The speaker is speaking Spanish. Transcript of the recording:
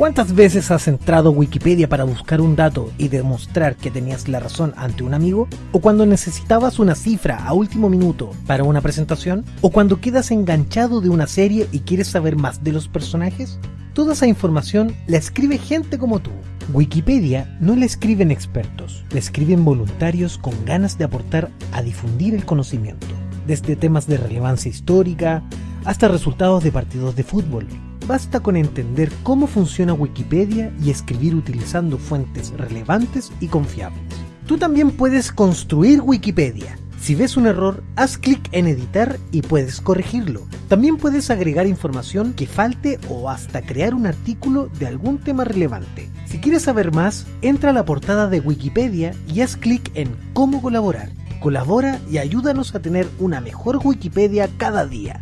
¿Cuántas veces has entrado a Wikipedia para buscar un dato y demostrar que tenías la razón ante un amigo? ¿O cuando necesitabas una cifra a último minuto para una presentación? ¿O cuando quedas enganchado de una serie y quieres saber más de los personajes? Toda esa información la escribe gente como tú. Wikipedia no la escriben expertos, la escriben voluntarios con ganas de aportar a difundir el conocimiento, desde temas de relevancia histórica hasta resultados de partidos de fútbol, Basta con entender cómo funciona Wikipedia y escribir utilizando fuentes relevantes y confiables. Tú también puedes construir Wikipedia. Si ves un error, haz clic en editar y puedes corregirlo. También puedes agregar información que falte o hasta crear un artículo de algún tema relevante. Si quieres saber más, entra a la portada de Wikipedia y haz clic en Cómo colaborar. Colabora y ayúdanos a tener una mejor Wikipedia cada día.